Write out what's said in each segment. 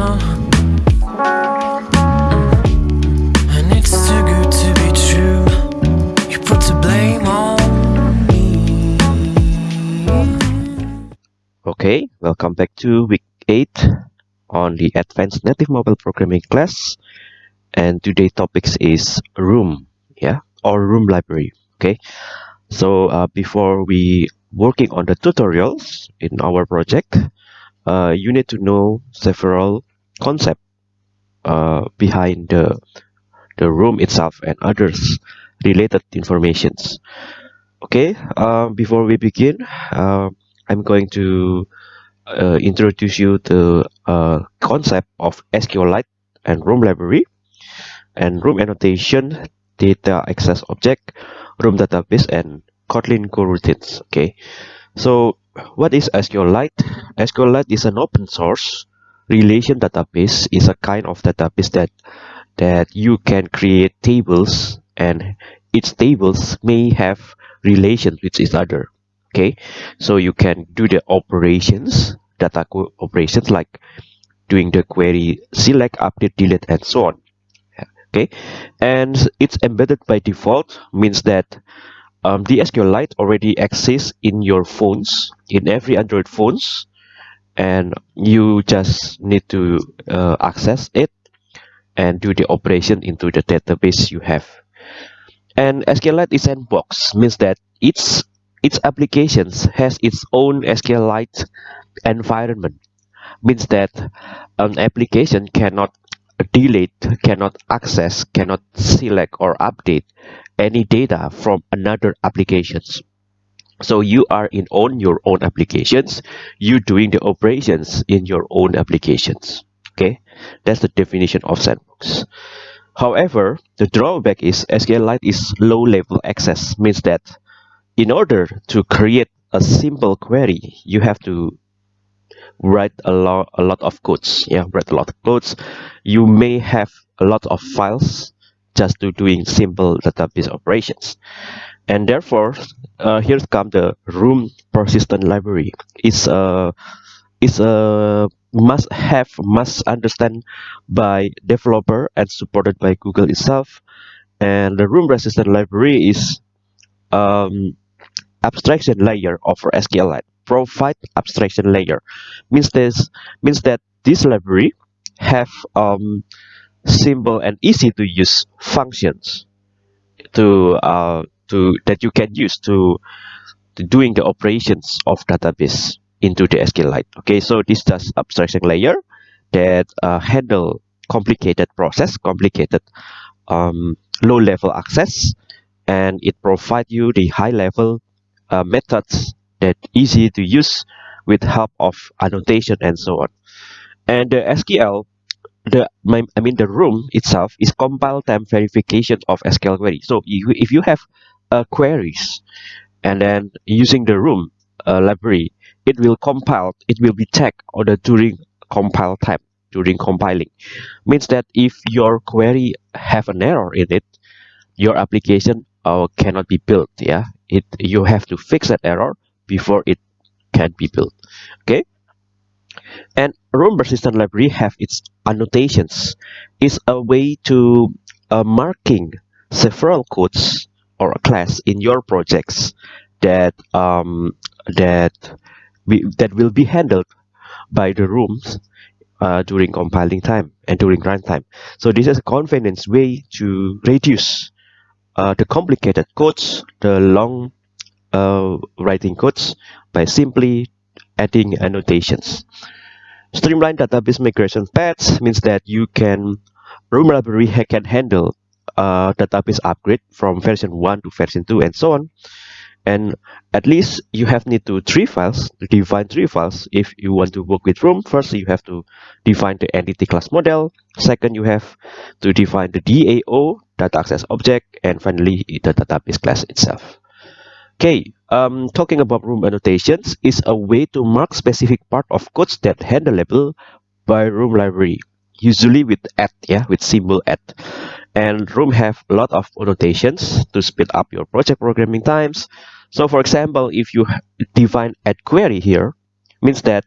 now. And it's too good to be true. You put the blame on. Okay, welcome back to week 8 on the Advanced Native Mobile Programming class. And today's topics is Room, yeah, or Room Library. Okay, so uh, before we working on the tutorials in our project, uh, you need to know several concepts uh, behind the the room itself and others related informations. Okay, uh, before we begin, uh, I'm going to uh, introduce you the uh, concept of SQLite and room library and room annotation, data access object, room database, and Kotlin coroutines. Okay, so what is SQLite? SQLite is an open source relation database. is a kind of database that that you can create tables and its tables may have relations with each other okay so you can do the operations data operations like doing the query select update delete and so on okay and it's embedded by default means that um, the SQLite already exists in your phones in every Android phones and you just need to uh, access it and do the operation into the database you have and SQLite is sandbox means that each its applications has its own SQLite environment means that an application cannot delete, cannot access, cannot select or update any data from another applications. So you are in on your own applications, you doing the operations in your own applications. Okay, that's the definition of sandbox. However, the drawback is SQLite is low level access, means that in order to create a simple query, you have to write a lot a lot of codes. Yeah write a lot of codes. You may have a lot of files just to doing simple database operations and therefore uh, here's come the room persistent library. It's a it's a must have must understand by developer and supported by google itself. And the room persistent library is um, abstraction layer of SQLite provide abstraction layer. Means this means that this library have um, simple and easy to use functions to uh, to that you can use to, to doing the operations of database into the SQLite. Okay, so this does abstraction layer that uh, handle complicated process, complicated um, low level access, and it provide you the high level uh, methods that easy to use with help of annotation and so on. And the SQL, the my, I mean the room itself is compile time verification of SQL query. So if, if you have queries and then using the room uh, library, it will compile, it will be checked on the during compile time during compiling. Means that if your query have an error in it, your application uh, cannot be built. Yeah, it you have to fix that error before it can be built okay and room persistent library have its annotations is a way to uh, marking several codes or a class in your projects that um, that we, that will be handled by the rooms uh, during compiling time and during runtime. So this is a convenience way to reduce uh, the complicated codes, the long uh, writing codes by simply adding annotations. Streamline database migration paths means that you can Room library can handle uh, database upgrade from version 1 to version 2 and so on. And at least you have need to three files to define three files if you want to work with Room. First, you have to define the entity class model. Second, you have to define the DAO, data access object, and finally the database class itself. Okay, um, talking about room annotations is a way to mark specific part of codes that handleable by room library, usually with at, yeah, with symbol at. And room have a lot of annotations to speed up your project programming times. So for example, if you define add query here, means that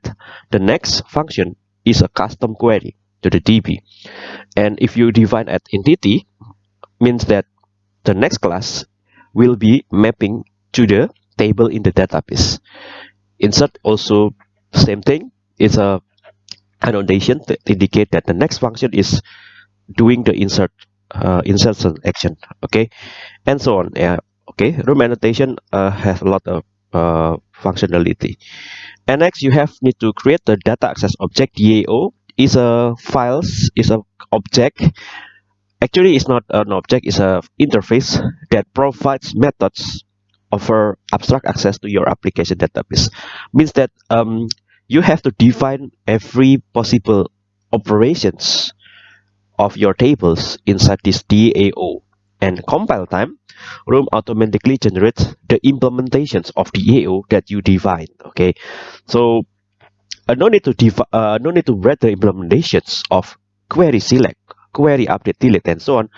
the next function is a custom query. to the DB. And if you define at entity, means that the next class will be mapping to the table in the database. Insert also same thing. It's a annotation to indicate that the next function is doing the insert uh, insertion action. Okay, and so on. Yeah. Okay. Room annotation uh, has a lot of uh, functionality. And next, you have need to create the data access object. DAO is a files is a object actually it's not an object it's a interface that provides methods offer abstract access to your application database means that um, you have to define every possible operations of your tables inside this DAO and compile time room automatically generates the implementations of DAO that you define okay? So uh, no need to uh, no need to write the implementations of query select query update delete and so on.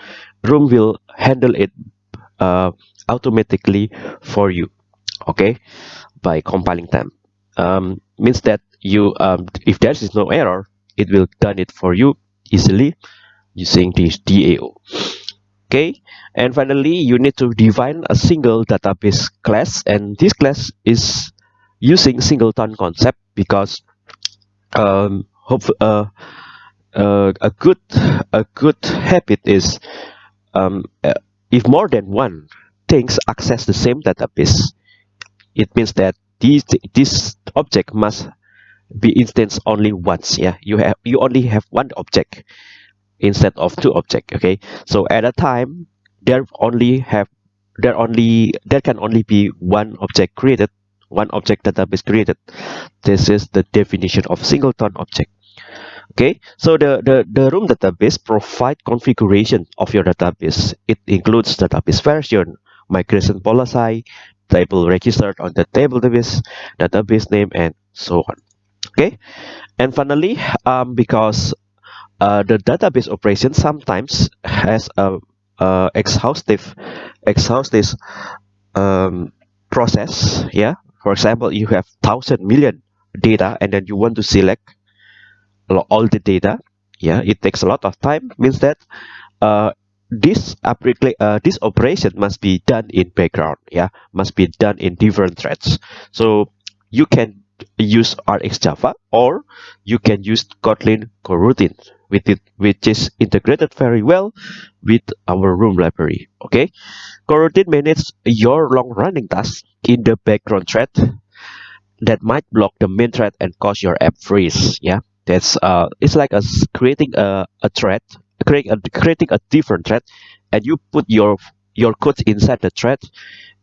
Room will handle it uh, automatically for you okay? By compiling time. Um, means that you um, if there is no error it will done it for you easily using this DAO okay? And finally you need to define a single database class. And this class is using singleton concept because um, hope, uh, uh, a good a good habit is um, uh, if more than one things access the same database it means that this this object must be instance only once yeah? You have you only have one object instead of two object okay? So at a time there only have there only there can only be one object created one object database created. This is the definition of singleton object okay? So the, the the room database provide configuration of your database. It includes database version migration policy table registered on the table database database name and so on okay? And finally um, because uh, the database operation sometimes has a, a exhaustive exhaustive um, process yeah? For example you have thousand million data and then you want to select all the data yeah? It takes a lot of time means that uh, this uh, this operation must be done in background yeah? Must be done in different threads. So you can use RxJava or you can use Kotlin coroutine with it which is integrated very well with our room library okay? Coroutine manages your long running tasks in the background thread that might block the main thread and cause your app freeze yeah? That's uh it's like a creating a, a thread creating a, creating a different thread and you put your your code inside the thread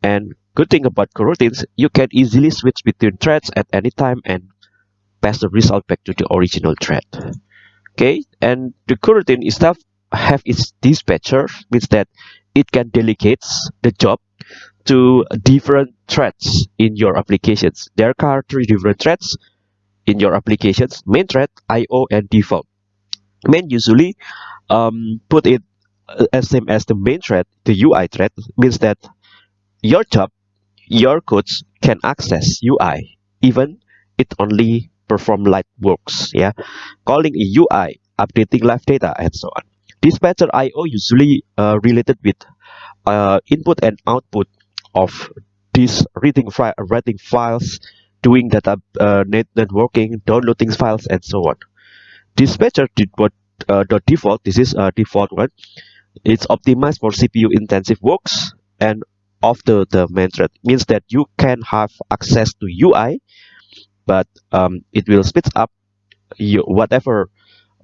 and good thing about coroutines you can easily switch between threads at any time and pass the result back to the original thread okay? And the coroutine itself have its dispatcher means that it can delegate the job to different threads in your applications. There are three different threads in your applications. Main thread io and default. Main usually um, put it uh, as same as the main thread the ui thread means that your job your codes can access ui even it only perform light works yeah calling a ui updating live data and so on dispatcher io usually uh, related with uh, input and output of these reading, writing files doing data uh, net networking, downloading files, and so on. Dispatcher did what uh, the default. This is a default one. It's optimized for CPU intensive works and of the the main thread means that you can have access to UI, but um, it will speed up you whatever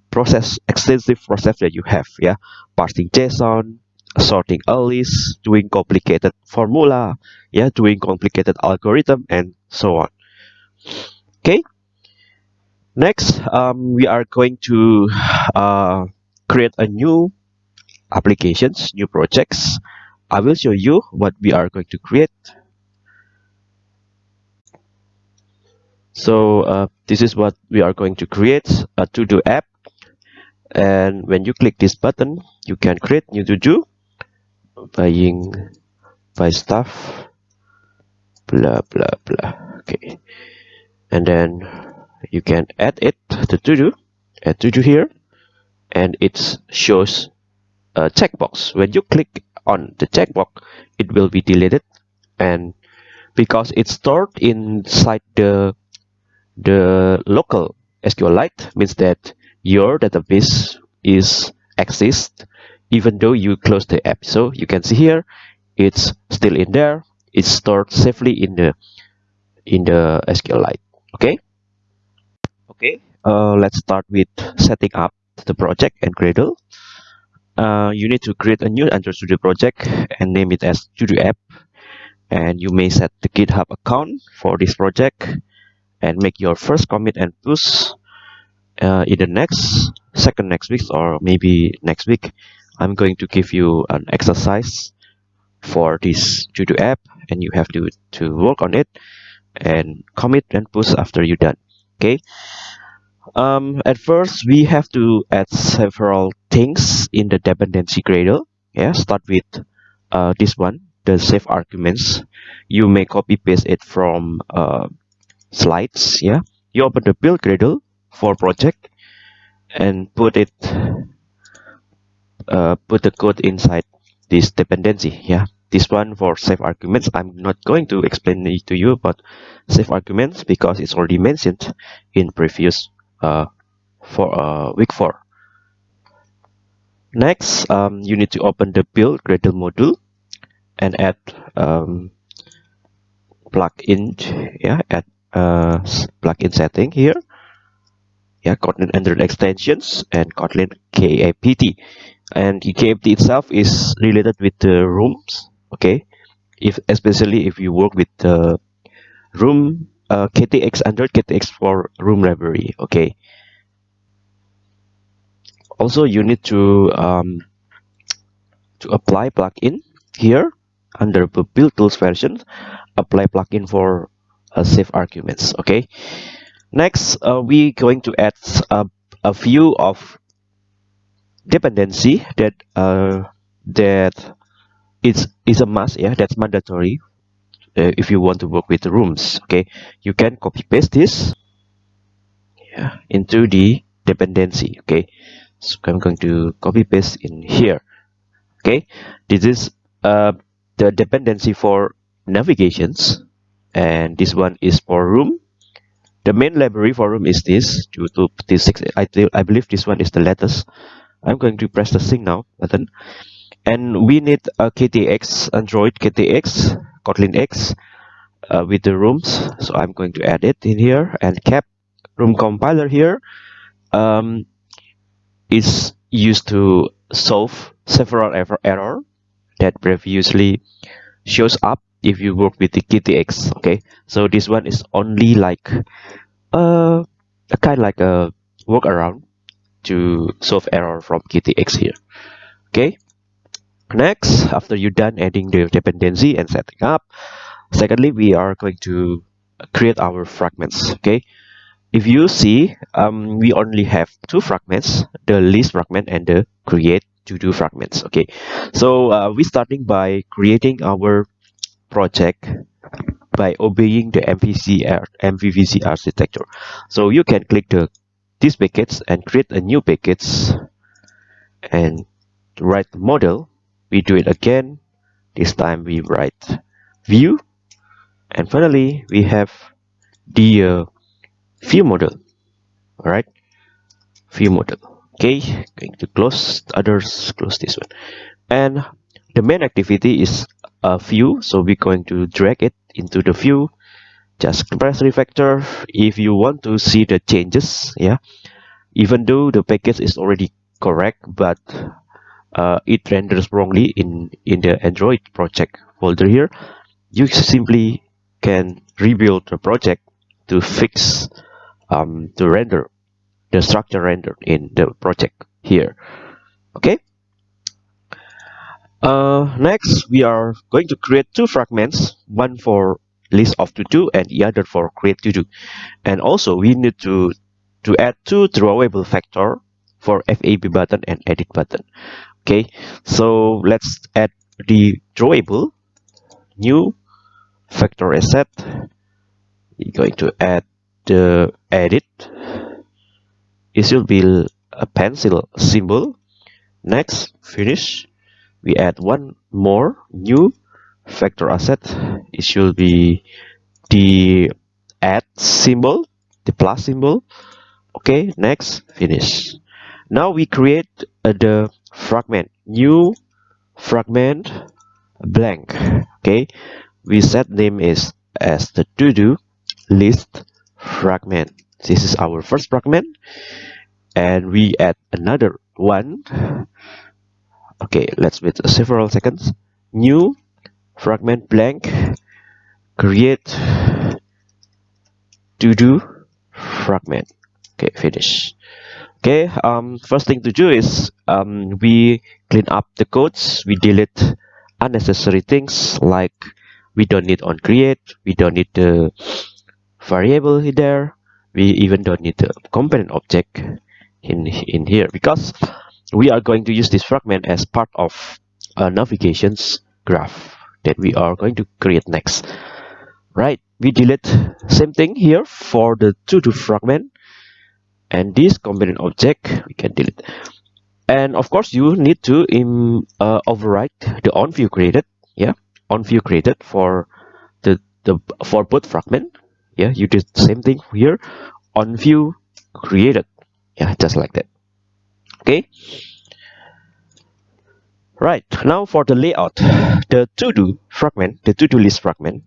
process extensive process that you have. Yeah, parsing JSON, sorting a list, doing complicated formula, yeah, doing complicated algorithm, and so on. Okay? Next um, we are going to uh, create a new applications new projects I will show you what we are going to create. So uh, this is what we are going to create a to-do app. And when you click this button you can create new to-do buying buy stuff blah blah blah. Okay. And then you can add it to to do add to do here. And it shows a checkbox. When you click on the checkbox it will be deleted. And because it's stored inside the the local SQLite means that your database is exists even though you close the app. So you can see here it's still in there. It's stored safely in the in the SQLite okay? Okay. Uh, let's start with setting up the project and Gradle uh, you need to create a new Android Studio project and name it as Studio App. And you may set the GitHub account for this project and make your first commit and push uh, in the next second next week or maybe next week. I'm going to give you an exercise for this Studio app and you have to to work on it and commit and push after you're done. Okay um, at first we have to add several things in the dependency Gradle. Yeah start with uh, this one the safe arguments. You may copy paste it from uh, slides. Yeah you open the build Gradle for project and put it uh, put the code inside this dependency. Yeah this one for safe arguments. I'm not going to explain it to you about safe arguments because it's already mentioned in previous for uh, week 4 next um, you need to open the build Gradle module and add um, plugin yeah add uh, plugin setting here. Yeah kotlin android extensions and kotlin KAPT and the KAPT itself is related with the rooms okay? If especially if you work with the room uh, KTX Android KTX for room library okay? Also you need to um, to apply plugin here under the build tools version. Apply plugin for uh, safe arguments okay? Next uh, we going to add a, a few of dependency that uh, that is is a must yeah? That's mandatory uh, if you want to work with rooms okay? You can copy paste this yeah into the dependency okay? So i'm going to copy paste in here okay? This is uh, the dependency for navigations and this one is for room. The main library for room is this due to this six I, I believe this one is the latest. I'm going to press the sync now button. And we need a KTX Android KTX Kotlin X uh, with the rooms. So I'm going to add it in here. And kapt room compiler here um, is used to solve several error, error that previously shows up if you work with the KTX okay? So this one is only like uh, a kind of like a workaround to solve error from KTX here okay next after you're done adding the dependency and setting up secondly we are going to create our fragments okay? If you see um, we only have two fragments the list fragment and the create to do fragments okay? So uh, we starting by creating our project by obeying the MVC, MVVC architecture. So you can click the these packets and create a new packets and write model we do it again. This time we write view. And finally we have the uh, view model. All right view model. Okay? Going to close. Others close this one. And the main activity is a view. So we're going to drag it into the view. Just press refactor. If you want to see the changes yeah. Even though the package is already correct but uh, it renders wrongly in in the android project folder here. You simply can rebuild the project to fix um, to render the structure rendered in the project here. Okay? Uh, next we are going to create two fragments one for list of to do and the other for create to do. And also we need to to add two drawable vector for FAB button and edit button. Okay so let's add the drawable new vector asset. We're going to add the edit. It should be a pencil symbol. Next finish. We add one more new vector asset. It should be the add symbol the plus symbol. Okay next finish now we create uh, the fragment new fragment blank okay? We set name is as the to do list fragment. This is our first fragment. And we add another one. Okay let's wait several seconds. New fragment blank. Create to do fragment. Okay finish okay um first thing to do is um we clean up the codes. We delete unnecessary things like we don't need on create we don't need the variable there we even don't need the component object in in here. Because we are going to use this fragment as part of a navigations graph that we are going to create next. Right we delete same thing here for the to do fragment and this component object we can delete. And of course you need to uh, override the on view created yeah? On view created for the the for both fragment yeah? You did the same thing here. On view created yeah just like that. Okay? Right. Now for the layout. The to do fragment the to do list fragment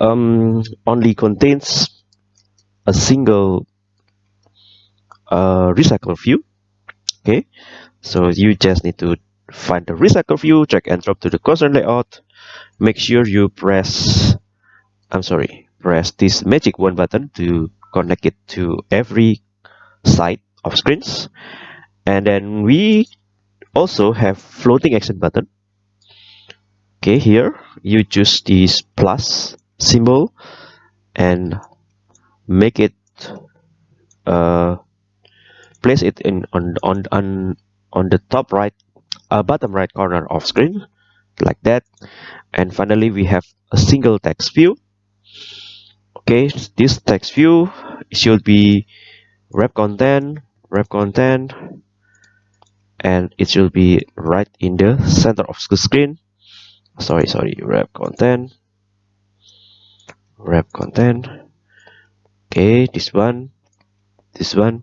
um, only contains a single recycle view. Okay? So you just need to find the recycle view drag and drop to the cursor layout. Make sure you press i'm sorry press this magic wand button to connect it to every side of screens. And then we also have floating action button. Okay here you choose this plus symbol and make it uh, place it in on on on on the top right uh, bottom right corner of screen like that. And finally we have a single text view. Okay this text view should be wrap content wrap content and it should be right in the center of the screen. Sorry sorry wrap content wrap content. Okay this one this one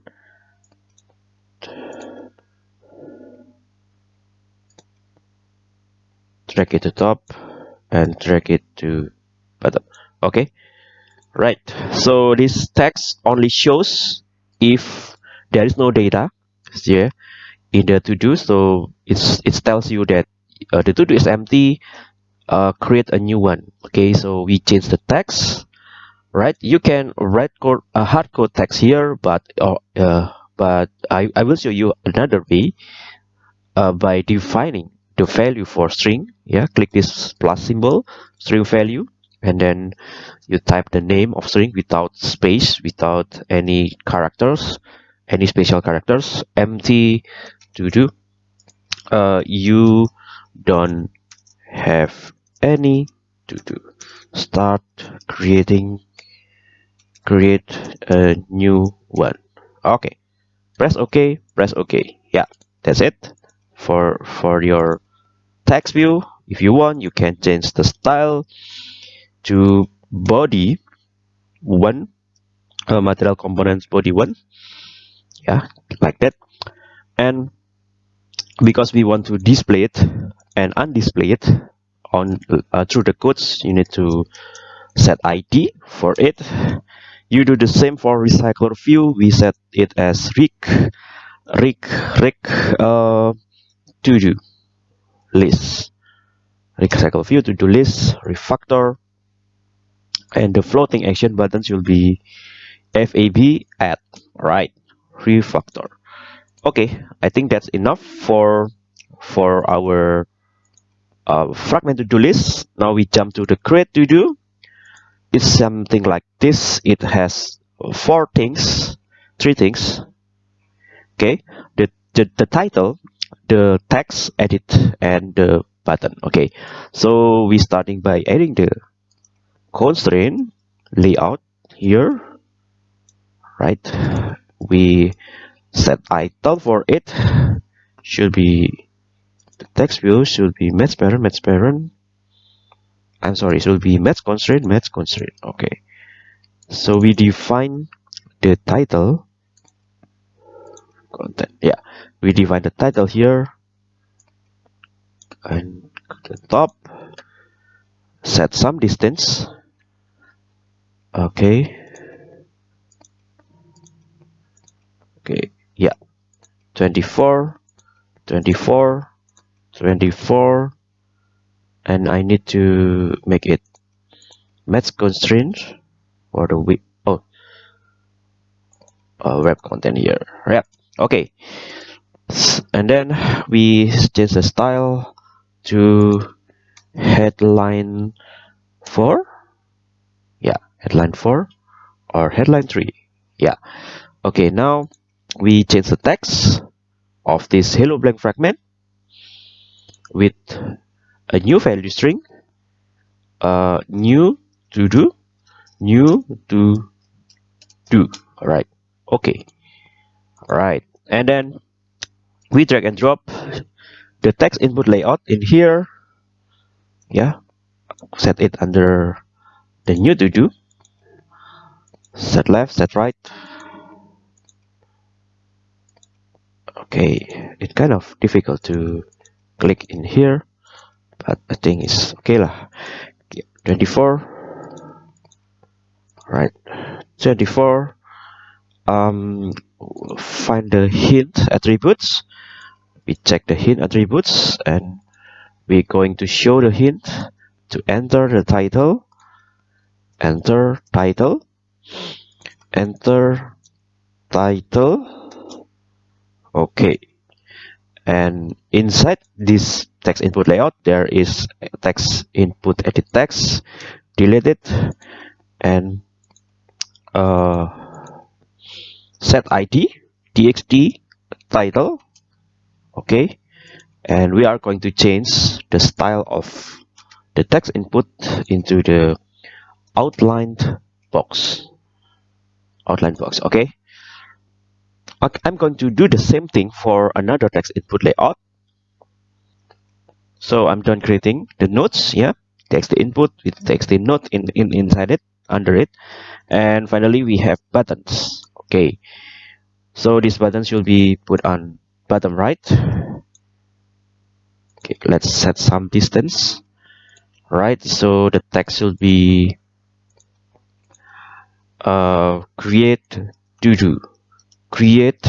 drag it to top and drag it to bottom. Okay? Right. So this text only shows if there is no data here in the to do so it's it tells you that uh, the to do is empty uh, create a new one. Okay? So we change the text. Right? You can write code a hard code text here but uh, uh, but I, I will show you another way uh, by defining the value for string. Yeah click this plus symbol string value and then you type the name of string without space without any characters any special characters. Empty to do uh, you don't have any to do. Start creating create a new one. Okay. Press ok press ok. Yeah that's it for for your text view. If you want you can change the style to body one uh, material components body one. Yeah like that. And because we want to display it and undisplay it on uh, through the codes you need to set id for it. You do the same for recycler view we set it as rig rig rig uh, to do list. Recycle view to do list refactor and the floating action buttons will be fab add right refactor. Okay i think that's enough for for our uh, fragment to do list. Now we jump to the create to do it's something like this. It has four things three things. Okay the the, the title the text edit and the button. Okay. So we starting by adding the constraint layout here. Right. We set title for it. Should be the text view should be match parent match parent I'm sorry it should be match constraint match constraint. Okay. So we define the title content. Yeah. We define the title here. And the top. Set some distance. Okay. Okay. Yeah. 24 24 24 and I need to make it match constraint for the width oh. Uh, wrap content here. Wrap okay. And then we change the style to headline 4 yeah headline 4 or headline 3 yeah. Okay now we change the text of this hello blank fragment with a new value string uh, new to do new to do. All right okay right and then we drag and drop the text input layout in here. Yeah. Set it under the new to do set left set right. Okay. It's kind of difficult to click in here but I think it's okay lah. 24 right 24 um find the hint attributes. We check the hint attributes and we're going to show the hint to enter the title. Enter title. Enter title. Okay. And inside this text input layout there is text input edit text delete it and uh, set id txt title okay? And we are going to change the style of the text input into the outlined box. Outline box okay? I'm going to do the same thing for another text input layout. So I'm done creating the nodes yeah? Text input with text note in, in inside it under it. And finally we have buttons okay. So this button should be put on bottom right. Okay let's set some distance. Right so the text will be uh, create to do create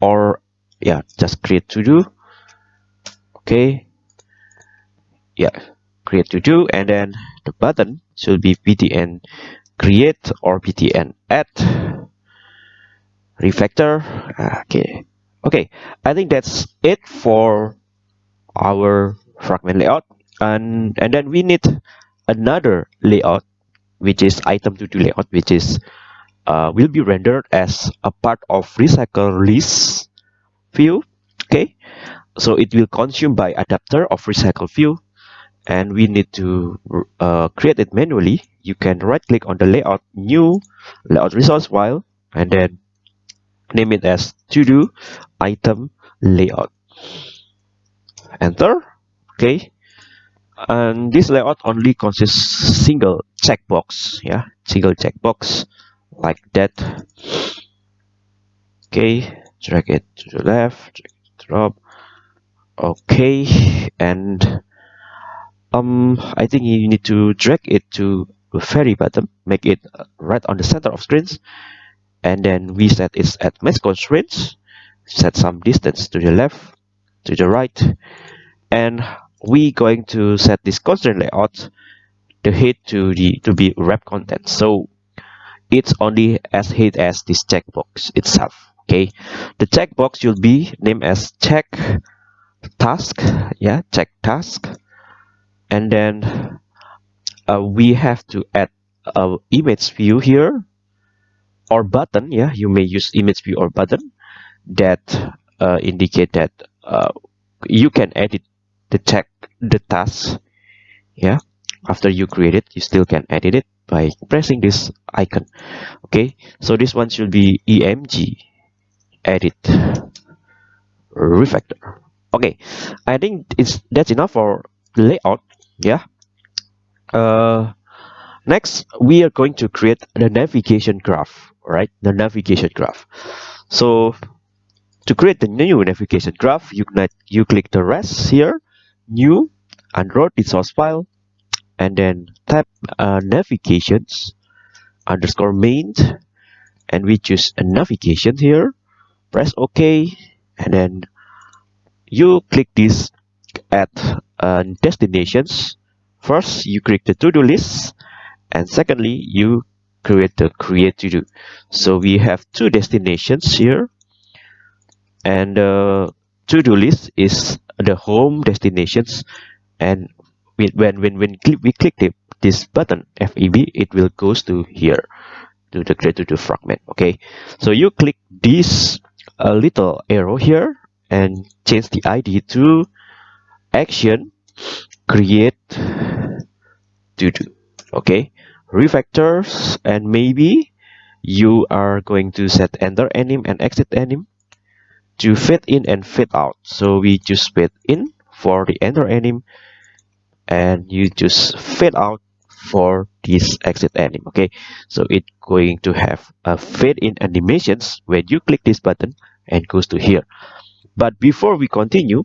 or yeah just create to do okay. Yeah create to do and then the button should be btn create or btn add refactor. Okay. Okay i think that's it for our fragment layout. And and then we need another layout which is item to do layout which is uh, will be rendered as a part of recycle list view. Okay so it will consume by adapter of recycle view. And we need to uh, create it manually. You can right click on the layout new layout resource file and then name it as to do item layout. Enter. Okay. And this layout only consists single checkbox yeah single checkbox like that. Okay. Drag it to the left drop okay. And um i think you need to drag it to the very bottom. Make it right on the center of screens and then we set it at match constraints. Set some distance to the left to the right. And we going to set this constraint layout the head to the to be wrap content. So it's only as hid as this checkbox itself okay? The checkbox will be named as check task yeah check task. And then uh, we have to add a image view here or button yeah you may use image view or button that uh, indicate that uh, you can edit the check the task yeah. After you create it you still can edit it by pressing this icon okay. So this one should be emg edit refactor okay. I think it's that's enough for layout yeah. Uh, next we are going to create the navigation graph right the navigation graph. So to create the new navigation graph you can you click the rest here new android source file and then tap uh, navigations underscore main and we choose a navigation here. Press ok and then you click this add uh, destinations. First you click the to-do list and secondly you create the create to do. So we have two destinations here. And uh, to-do list is the home destinations. And when when when we click the, this button FAB it will goes to here to the create to do fragment. Okay. So you click this uh, little arrow here and change the ID to action create to do okay refactors and maybe you are going to set enter anim and exit anim to fade in and fade out. So we just fade in for the enter anim and you just fade out for this exit anim okay? So it's going to have a fade in animations when you click this button and goes to here. But before we continue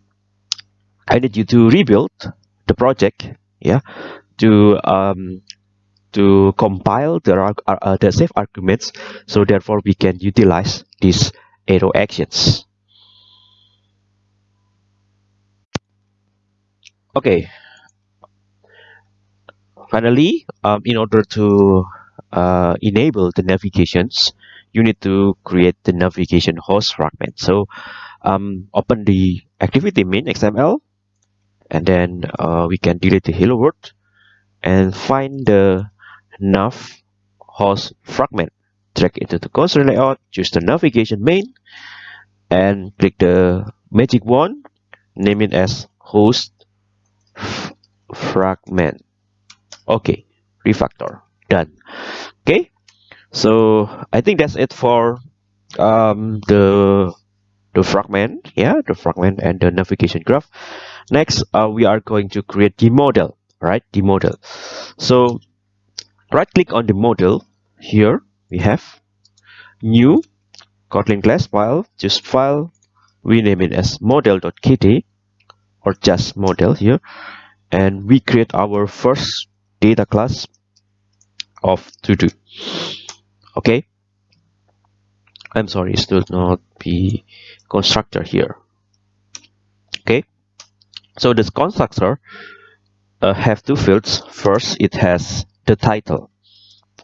i need you to rebuild the project yeah? To um to compile the, uh, uh, the safe arguments so therefore we can utilize these arrow actions. Okay. Finally um, in order to uh, enable the navigations you need to create the navigation host fragment. So um, open the activity main xml and then uh, we can delete the hello world and find the nav host fragment. Drag into the console layout choose the navigation main and click the magic wand name it as host fragment. Okay refactor. Done. Okay so i think that's it for um, the the fragment. Yeah the fragment and the navigation graph. Next uh, we are going to create the model right? The model. So right click on the model. Here we have new kotlin class file. Just file we name it as model.kt or just model here. And we create our first data class of to do okay. I'm sorry it should not be constructor here. Okay. So this constructor uh, have two fields. First it has the title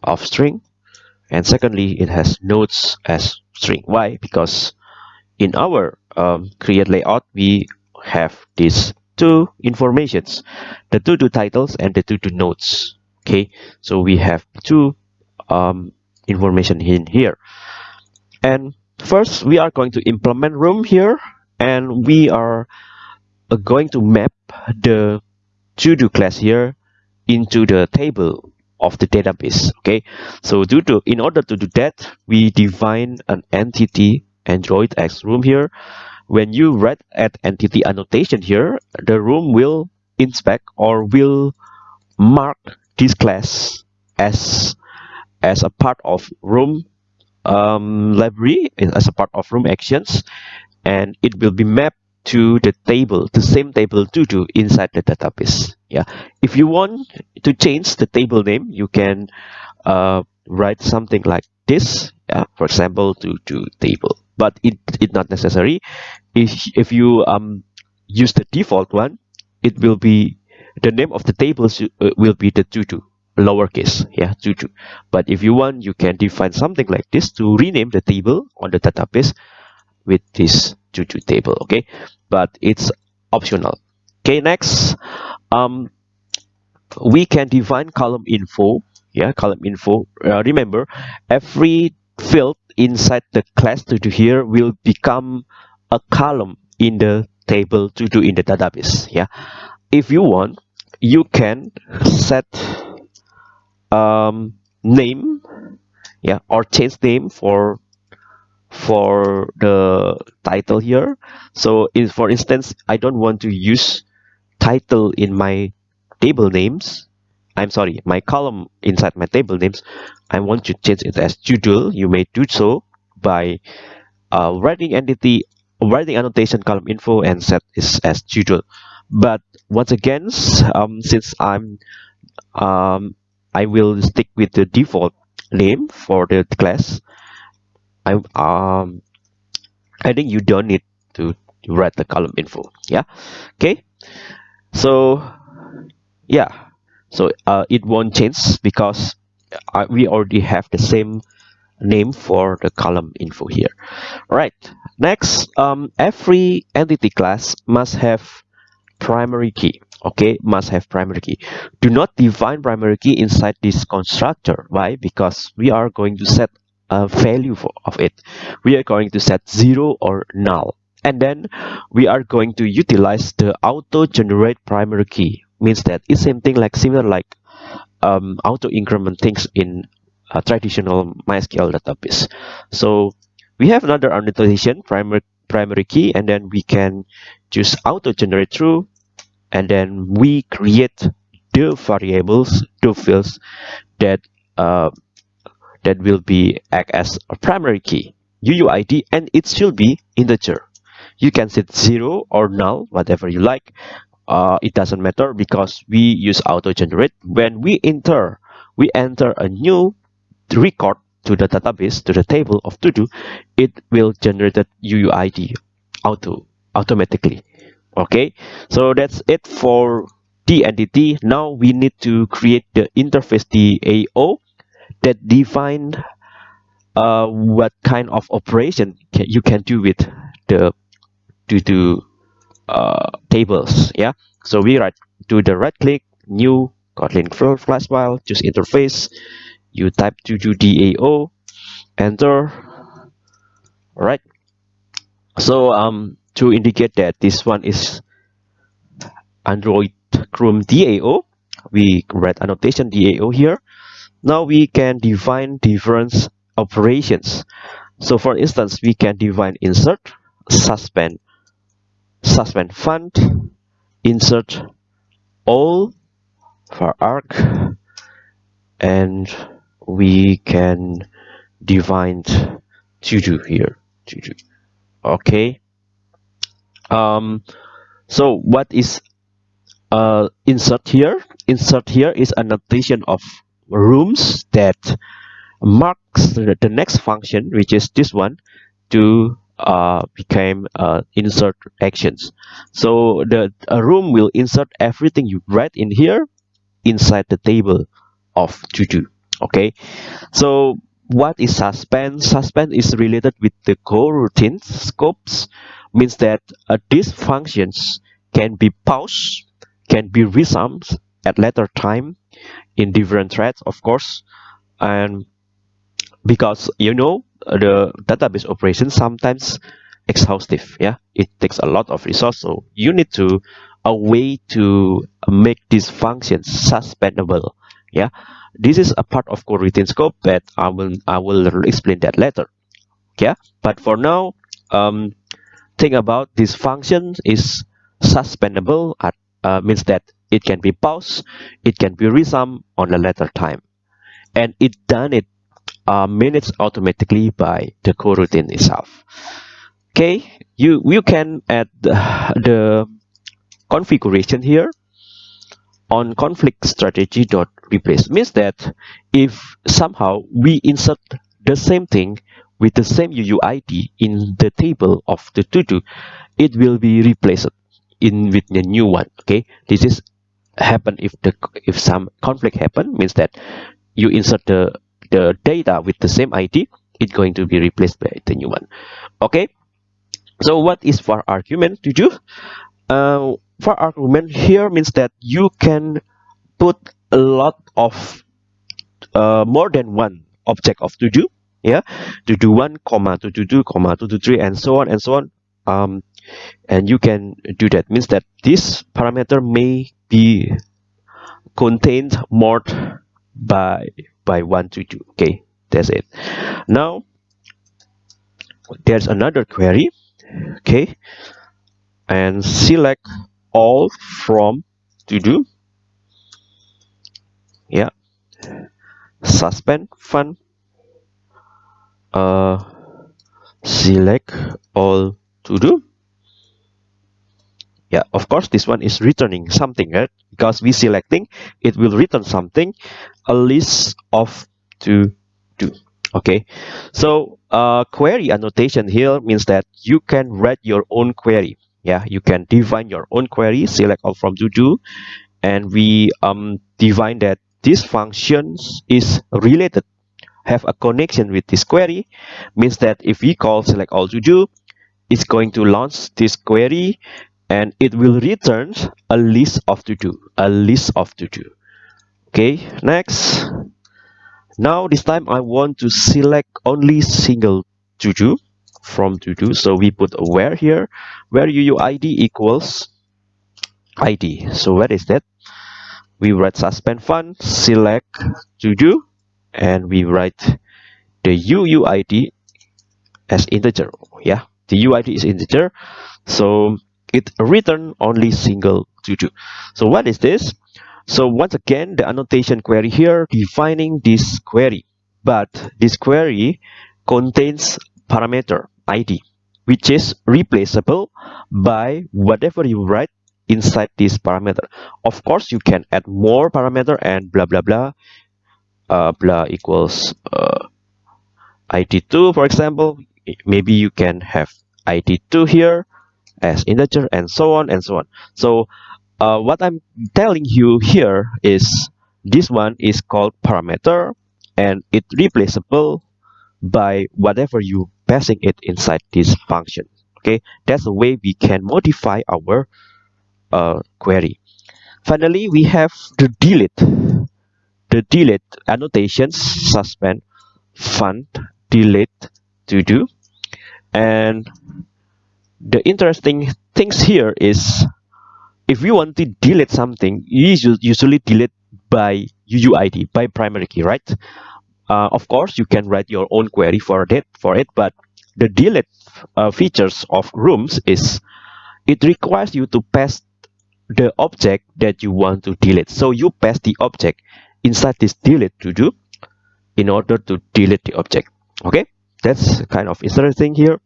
of string and secondly it has nodes as string. Why? Because in our um, create layout we have these two informations the to do titles and the to do nodes okay? So we have two um, information in here. And first we are going to implement room here and we are uh, going to map the to do class here into the table of the database okay? So due to in order to do that we define an entity android x room here. When you write at entity annotation here the room will inspect or will mark this class as as a part of room um, library as a part of room actions and it will be mapped to the table the same table to do inside the database yeah. If you want to change the table name you can uh, write something like this yeah for example to to table. But it it not necessary. If if you um use the default one it will be the name of the table uh, will be the tutu lowercase yeah to tutu but if you want you can define something like this to rename the table on the database with this tutu table okay? But it's optional. Okay next. Um we can define column info. Yeah column info. Uh, remember every field inside the class to do here will become a column in the table to do in the database. Yeah. If you want you can set um, name yeah or change name for for the title here. So for instance i don't want to use title in my table names. I'm sorry my column inside my table names. I want to change it as judul. You may do so by uh, writing entity writing annotation column info and set this as judul. But once again um, since i'm um, i will stick with the default name for the class I um I think you don't need to write the column info yeah? Okay? So yeah. So uh, it won't change because uh, we already have the same name for the column info here. Right. Next um, every entity class must have primary key okay? Must have primary key. Do not define primary key inside this constructor. Why? Because we are going to set a value for, of it. We are going to set zero or null. And then we are going to utilize the auto generate primary key. Means that it's same thing like similar like um, auto increment things in a traditional MySQL database. So we have another annotation primary primary key and then we can just auto generate true and then we create the variables the fields that uh, that will be act as a primary key. UUID and it should be integer you can set zero or null whatever you like. Uh, it doesn't matter because we use auto generate when we enter we enter a new record to the database to the table of to do it will generate the UUID auto automatically. Okay? So that's it for the entity now we need to create the interface DAO that define uh, what kind of operation can, you can do with the to do uh, tables yeah? So we right do the right click new kotlin class file choose interface you type to do dao enter all right so um to indicate that this one is android Room dao we write annotation dao here now we can define different operations. So for instance, we can define insert, suspend, suspend fun, insert all vararg, and we can define to do here. To do. Okay. Um, so what is uh, insert here? Insert here is a notation of rooms that marks the, next function which is this one to uh, become uh, insert actions. So the room will insert everything you write in here inside the table of to do okay? So what is suspend suspend is related with the coroutine scopes means that uh, these functions can be paused can be resumed at later time in different threads of course. And because you know the database operation sometimes exhaustive yeah? It takes a lot of resource so you need to a way to make these functions suspendable yeah? This is a part of coroutine scope but i will i will explain that later yeah? But for now um think about this function is suspendable uh, means that it can be paused it can be resumed on a later time. And it done it uh, minutes automatically by the coroutine itself. Okay you you can add the, the configuration here on conflict strategy dot replace. Means that if somehow we insert the same thing with the same UUID in the table of the to do it will be replaced in with the new one. Okay this is happen if the if some conflict happen means that you insert the the data with the same id it's going to be replaced by the new one. Okay? So what is var argument to do? Uh, argument here means that you can put a lot of uh, more than one object of to do yeah? To do one comma to do two comma to do three and so on and so on. Um, and you can do that. Means that this parameter may be contained more by by one to two. Okay that's it. Now there's another query. Okay and select all from to do. Yeah. Suspend fun uh select all to do yeah of course this one is returning something right? Because we selecting it will return something a list of to do okay? So uh, query annotation here means that you can write your own query. Yeah you can define your own query select all from to do and we um define that this functions is related have a connection with this query means that if we call select all to do it's going to launch this query and it will return a list of to do a list of to do okay next. Now this time I want to select only single to do from to do so we put where here? Where UUID equals ID so what is that? We write suspend fun select to do and we write the UUID as integer. Yeah the UID is integer. So it return only single do so what is this? So once again the annotation query here defining this query. But this query contains parameter id which is replaceable by whatever you write inside this parameter. Of course you can add more parameter and blah blah blah uh, blah equals uh, id2 for example. Maybe you can have id2 here as integer and so on and so on. So uh, what i'm telling you here is this one is called parameter and it replaceable by whatever you passing it inside this function okay? That's the way we can modify our uh, query. Finally we have the delete the delete annotations suspend fun delete to do. And the interesting things here is if you want to delete something you usually delete by UUID by primary key right? Uh, of course you can write your own query for that for it but the delete uh, features of rooms is it requires you to pass the object that you want to delete. So you pass the object inside this delete to do in order to delete the object. Okay? That's kind of interesting here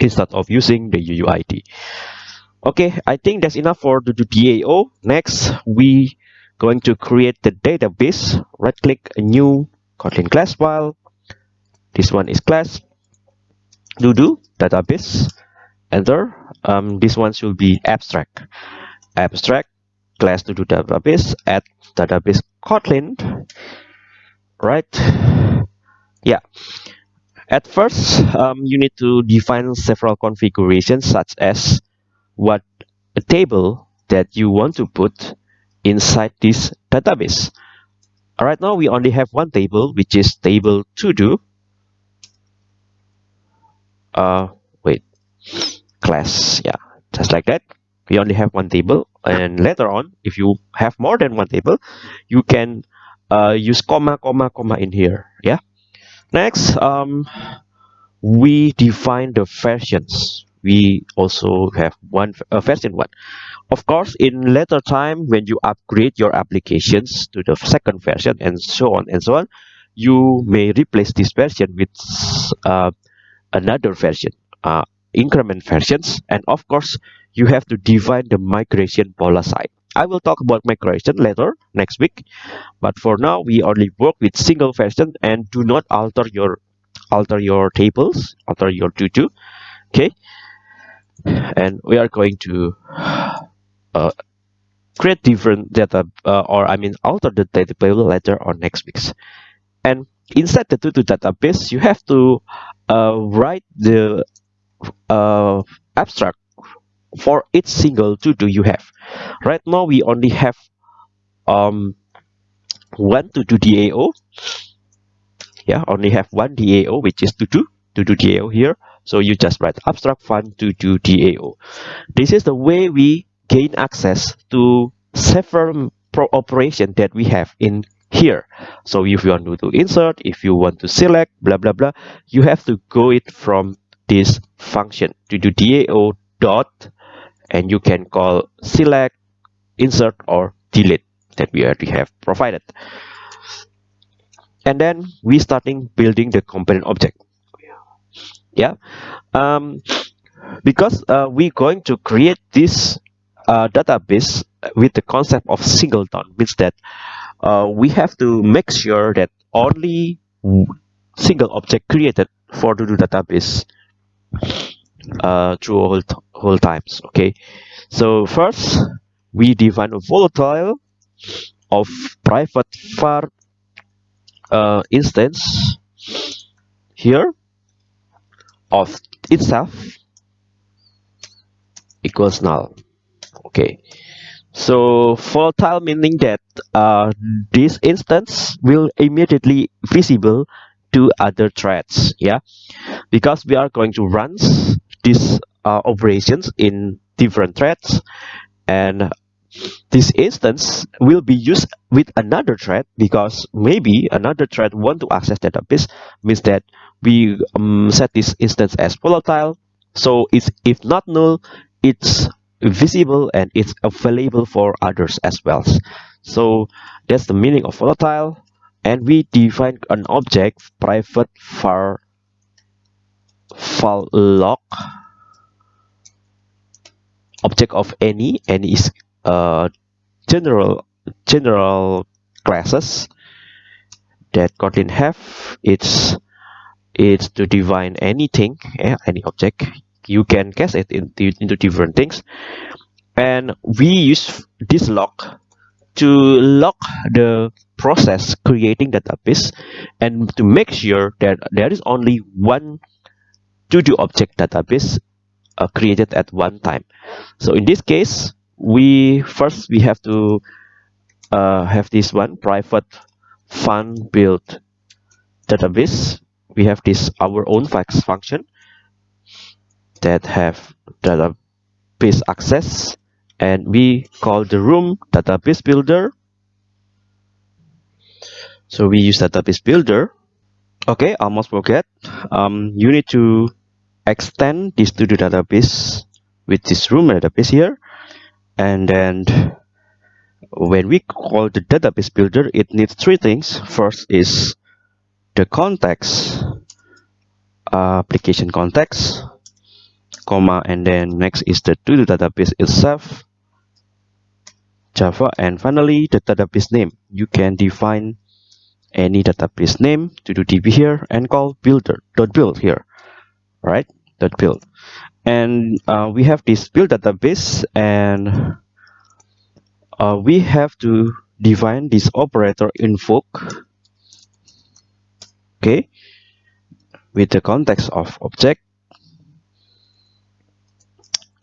instead of using the UUID okay I think that's enough for the DAO next we going to create the database. Right click a new Kotlin class file. This one is class do database. Enter. Um, this one should be abstract. Abstract class do database add database kotlin. Right. Yeah at first um, you need to define several configurations such as what a table that you want to put inside this database. Right now we only have one table which is table to do. Uh wait. Class yeah just like that. We only have one table and later on if you have more than one table you can uh, use comma comma comma in here yeah next um, we define the versions we also have one uh, version one. Of course in later time when you upgrade your applications to the second version and so on and so on you may replace this version with uh, another version uh, increment versions and of course you have to define the migration policy I will talk about migration later next week. But for now we only work with single version and do not alter your alter your tables alter your tutu okay? And we are going to uh, create different data uh, or I mean alter the data table later on next weeks and inside the tutu database you have to uh, write the uh, abstract for each single to do you have? Right now we only have um one to do DAO yeah only have one DAO which is to do to do DAO here. So you just write abstract fun to do DAO this is the way we gain access to several operation that we have in here. So if you want to insert if you want to select blah blah blah you have to go it from this function to do DAO dot and you can call select, insert or delete that we already have provided. And then we starting building the component object. Yeah, um, because uh, we're going to create this uh, database with the concept of singleton means that uh, we have to make sure that only single object created for the database uh, through whole, whole times okay? So first we define a volatile of private var uh, instance here of itself equals null okay? So volatile meaning that uh, this instance will immediately visible to other threads yeah? Because we are going to run these uh, operations in different threads. And this instance will be used with another thread because maybe another thread want to access database means that we um, set this instance as volatile. So it's if not null it's visible and it's available for others as well. So that's the meaning of volatile. And we define an object private var file log object of any any is uh, general general classes that Kotlin have it's it's to define anything yeah, any object. You can cast it into, into different things. And we use this log to log the process creating database and to make sure that there is only one to-do object database uh, created at one time. So in this case we first we have to uh, have this one private fun build database. We have this our own fax function that have database access and we call the room database builder. So we use database builder okay almost forget. Um, you need to extend this to the database with this room database here. And then when we call the database builder it needs three things. First is the context uh, application context comma and then next is the to the database itself java and finally the database name. You can define any database name to do db here and call builder dot build here right? Dot build. And uh, we have this build database and uh, we have to define this operator invoke okay with the context of object.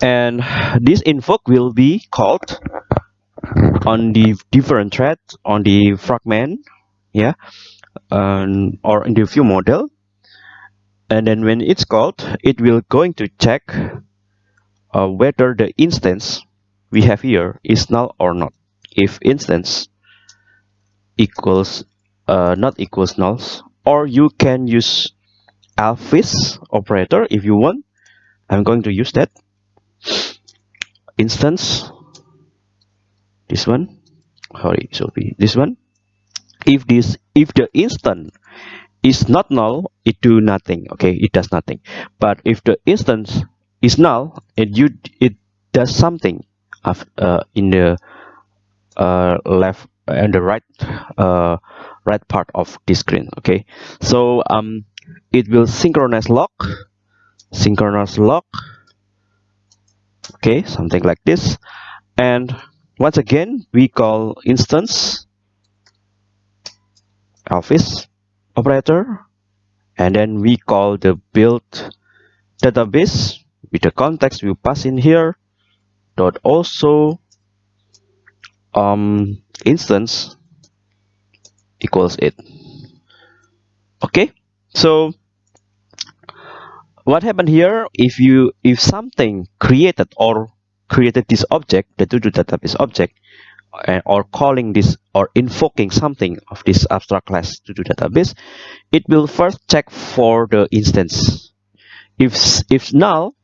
And this invoke will be called on the different thread on the fragment yeah? Um, or in the view model. And then when it's called it will going to check uh, whether the instance we have here is null or not. If instance equals uh, not equals nulls or you can use Elvis operator if you want. I'm going to use that. Instance. This one. Sorry so this one if this if the instant is not null it do nothing okay? It does nothing. But if the instance is null it you it does something of, uh, in the uh, left and the right uh, right part of the screen okay? So um it will synchronize lock synchronize lock okay? Something like this. And once again we call instance Elvis operator and then we call the build database with the context we pass in here dot also um instance equals it. Okay so what happened here if you if something created or created this object the to do database object or calling this or invoking something of this abstract class to do database it will first check for the instance. If if null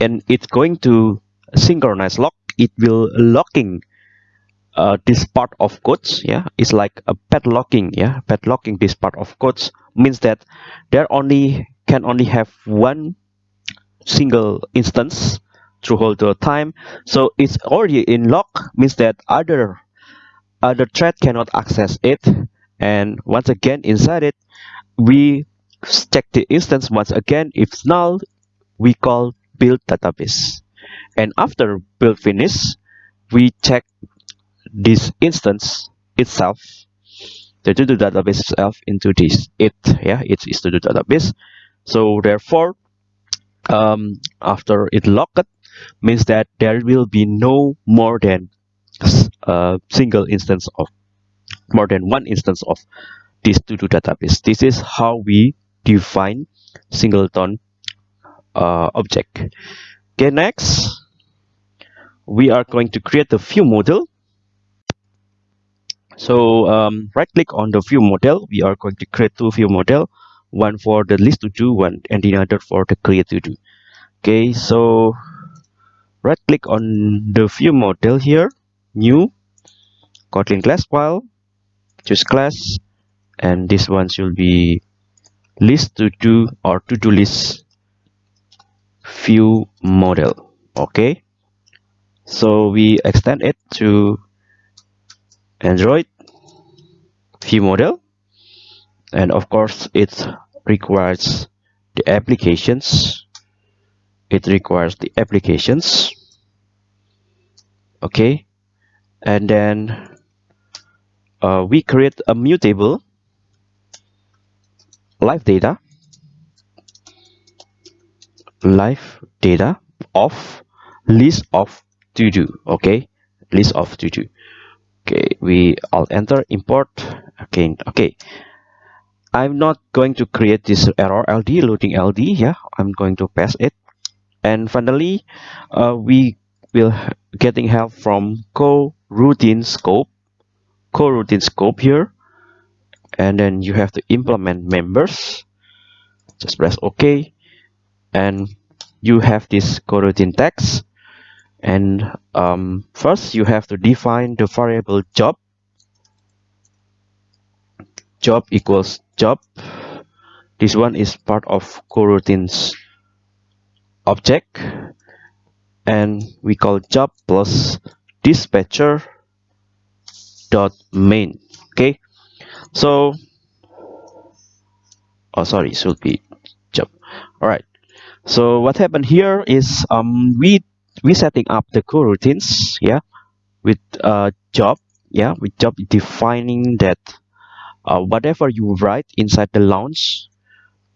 and it's going to synchronize lock it will locking uh, this part of codes yeah? It's like a padlocking yeah? Padlocking this part of codes means that there only can only have one single instance through the time. So it's already in lock means that other other thread cannot access it. And once again inside it we check the instance once again. If null we call build database. And after build finish we check this instance itself. The to do database itself into this it. Yeah it is to do database. So therefore um, after it locked means that there will be no more than a single instance of more than one instance of this to do database this is how we define singleton uh, object. Okay next we are going to create the view model. So um, right click on the view model. We are going to create two view model one for the list to do one and the other for the create to do. Okay so right click on the view model here new kotlin class file choose class and this one should be list to do or to do list view model okay? So we extend it to android view model and of course it requires the applications. It requires the applications okay? And then uh, we create a mutable live data. Live data of list of to do okay? List of to do okay we all enter import again okay? I'm not going to create this error ld loading ld yeah? I'm going to pass it. And finally uh, we will getting help from coroutine scope coroutine scope here. And then you have to implement members. Just press ok. And you have this coroutine context. And um, first you have to define the variable job. Job equals job. This one is part of coroutine's object and we call job plus dispatcher dot main okay? So oh sorry should be job. All right. So what happened here is um we we setting up the coroutines yeah with uh job yeah with job defining that uh, whatever you write inside the launch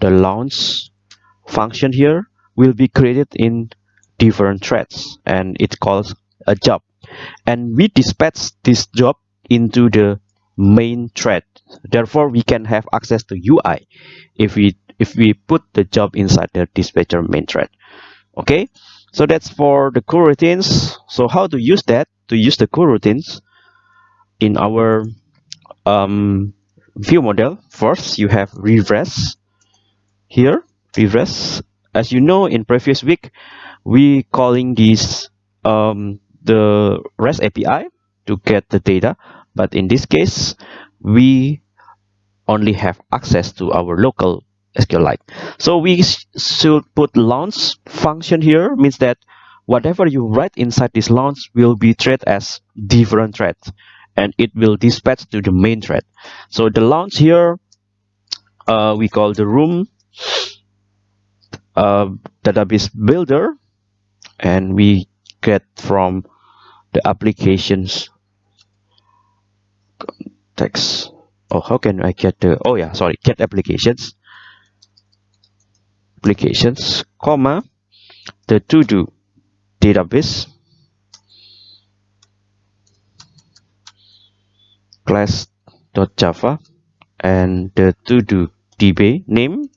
the launch function here will be created in different threads and it calls a job. And we dispatch this job into the main thread therefore we can have access to UI if we if we put the job inside the dispatcher main thread okay? So that's for the coroutines so how to use that? To use the coroutines in our um, view model. First you have regress here. Regress. As you know in previous week we calling this um, the REST API to get the data but in this case we only have access to our local SQLite. So we should put launch function here means that whatever you write inside this launch will be treated as different thread and it will dispatch to the main thread. So the launch here uh, we call the room uh, database builder and we get from the applications text oh how can I get the oh yeah sorry get applications. Applications comma the to do database. Class.java and the to do db name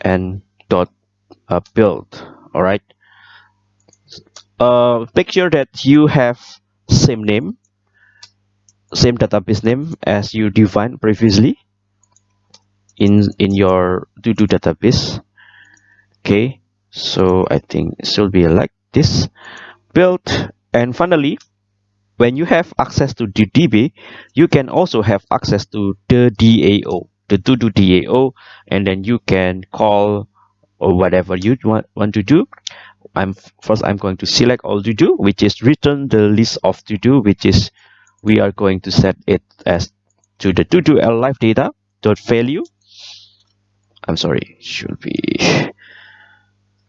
and dot uh, build. All right uh, sure that you have same name same database name as you defined previously in in your to-do database. Okay so i think it should be like this. Build and finally when you have access to the db you can also have access to the dao the to do dao and then you can call or whatever you want, want to do i'm first i'm going to select all to do which is return the list of to do which is we are going to set it as to the to do live data dot value. I'm sorry should be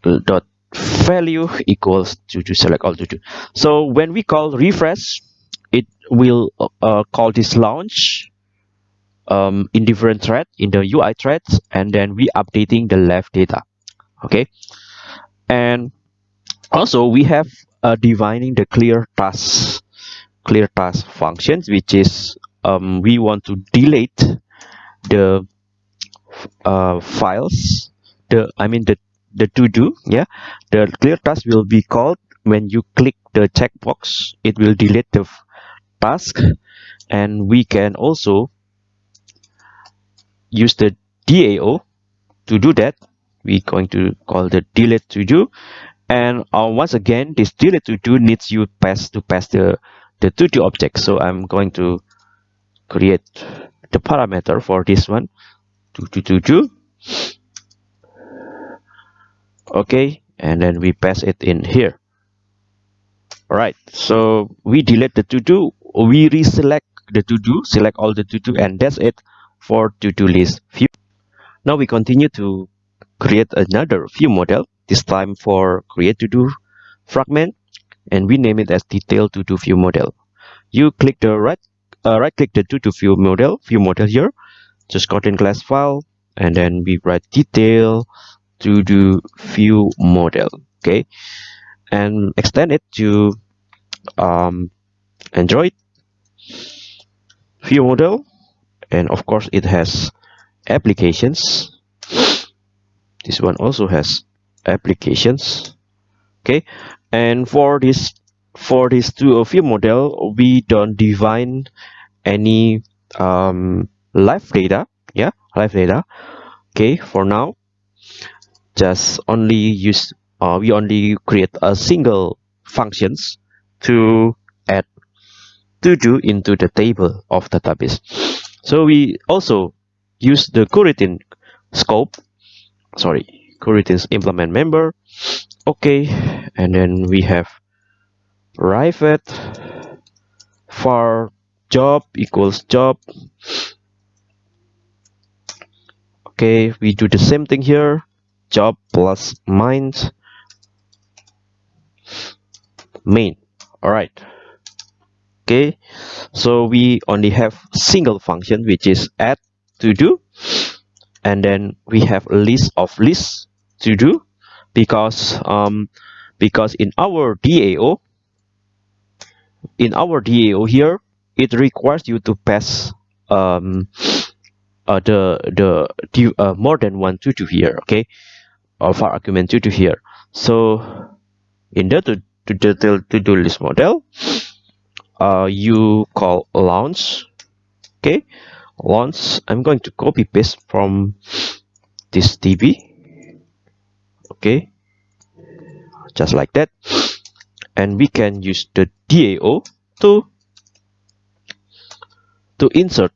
dot value equals to to select all to do. So when we call refresh it will uh, call this launch um, in different thread in the UI threads and then we updating the live data. Okay? And also we have uh, defining the clear task clear task functions which is um, we want to delete the uh, files the I mean the the to do yeah? The clear task will be called when you click the checkbox it will delete the task. And we can also use the DAO to do that. We're going to call the delete to do and uh, once again this delete to do needs you pass to pass the the to do object. So I'm going to create the parameter for this one. To to to do. Okay. And then we pass it in here. All right so we delete the to do. We reselect the to do select all the to do and that's it for to do list. View now we continue to create another view model this time for create to do fragment and we name it as detail to do view model. You click the right uh, right click the to do view model view model here. Just in class file and then we write detail to do view model okay? And extend it to um, android view model and of course it has applications. This one also has applications. Okay? And for this for this two of view model we don't define any um, live data. Yeah? Live data. Okay? For now just only use uh, we only create a single functions to add to do into the table of database. So we also use the coroutine scope. Sorry coroutines implement member. Okay and then we have private for job equals job. Okay we do the same thing here. Job plus mind main. All right. Okay so we only have single function which is add to do. And then we have a list of lists to do because um because in our DAO in our DAO here it requires you to pass um uh, the the uh, more than one to here okay? Or for argument to here. So in the to to to, to do list model uh, you call launch okay? Launch I'm going to copy paste from this DB okay. Just like that. And we can use the DAO to to insert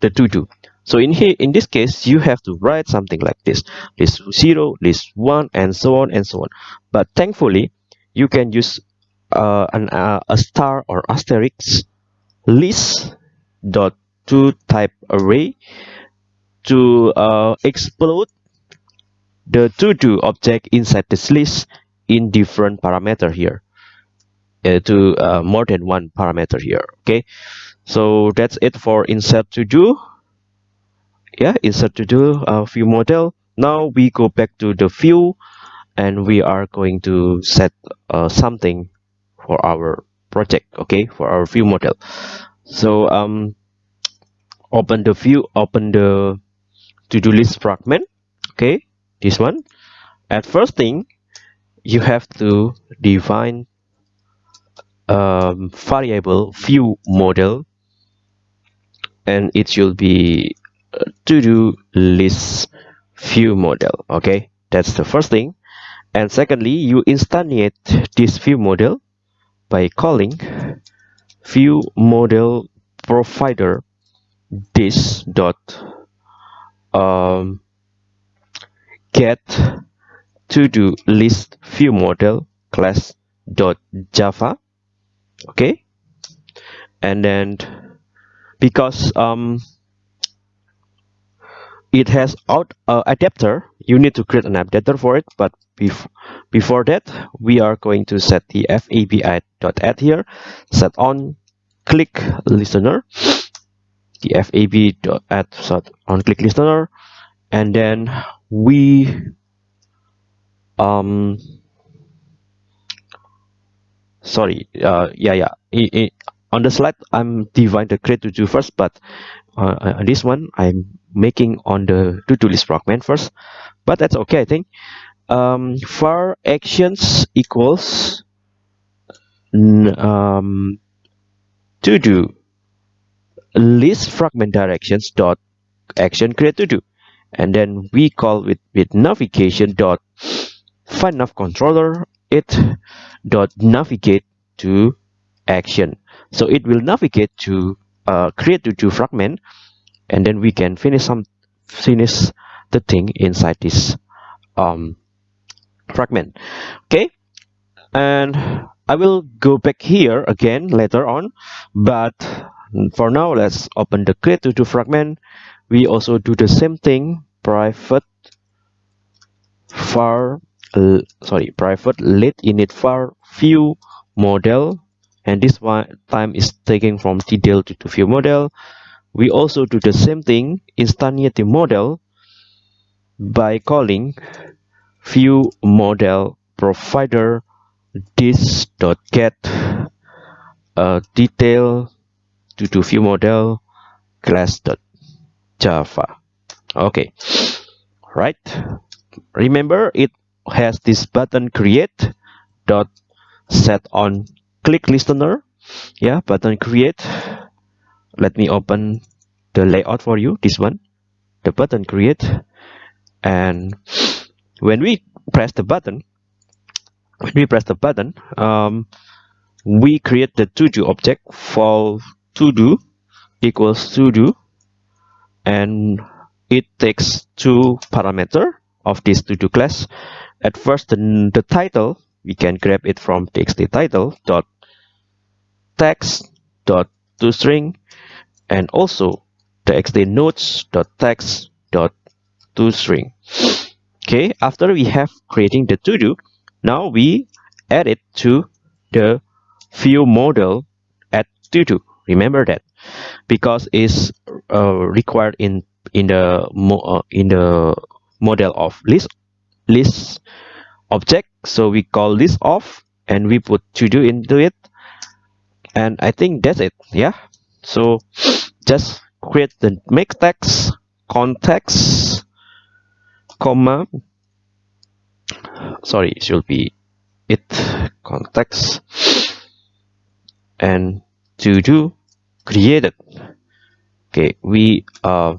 the to do so in here in this case you have to write something like this. List 0 list 1 and so on and so on. But thankfully you can use uh, an, uh, a star or asterisk list dot to type array to uh, explode the to do object inside this list in different parameter here uh, to uh, more than one parameter here okay? So that's it for insert to do yeah insert to do uh, view model. Now we go back to the view and we are going to set uh, something for our project okay? For our view model. So um open the view open the to-do list fragment okay this one. At first thing you have to define um, variable view model. And it should be to-do list view model okay? That's the first thing. And secondly you instantiate this view model by calling view model provider this dot um, get to do list view model class dot java okay? And then because um it has out uh, adapter you need to create an adapter for it but bef before that we are going to set the fabi dot add here. Set on click listener. The fab dot add set on click listener. And then we um sorry uh yeah yeah. It, it, on the slide i'm dividing the create to do first but uh, on this one i'm making on the to-do list fragment first but that's okay i think. Um for actions equals um to do list fragment directions dot action create to do and then we call with with navigation dot find nav controller it dot navigate to action. So it will navigate to uh, create to do fragment and then we can finish some finish the thing inside this um, fragment. Okay? And I will go back here again later on but for now let's open the create to do fragment we also do the same thing private var uh, sorry private lateinit var view model. And this one time is taken from tdl to, to view model. We also do the same thing instantiate the model by calling view model provider this dot get a detail to to view model class dot java. Okay. Right. Remember it has this button create dot set on click listener. Yeah button create. Let me open the layout for you this one. The button create. And when we press the button when we press the button um, we create the to do object for to do equals to do and it takes two parameter of this to do class. At first the, the title we can grab it from txt title dot text dot to string and also txt notes dot text dot to string. Okay after we have creating the to do now we add it to the view model at to do remember that because it's uh, required in in the uh, in the model of list list object. So we call this off and we put to do into it. And I think that's it yeah. So just create the make text context comma. Sorry it should be it context. And to do created. Okay we uh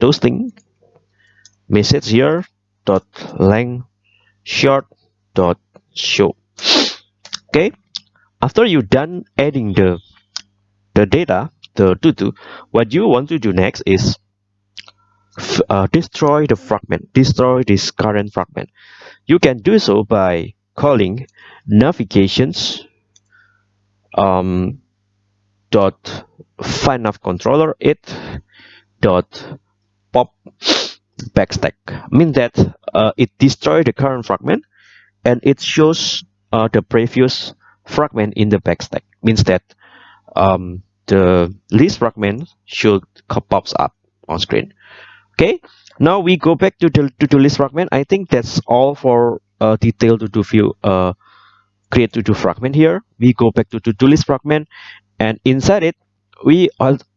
toasting message here dot length short dot show. Okay after you done adding the the data the to what you want to do next is uh, destroy the fragment destroy this current fragment. You can do so by calling navigations um, dot find nav controller it dot pop backstack. Mean that uh, it destroys the current fragment and it shows uh, the previous fragment in the backstack. Means that um, the list fragment should pops up on screen. Okay now we go back to the to do list fragment. I think that's all for uh, detail to do view uh, create to do fragment here. We go back to to do list fragment and inside it we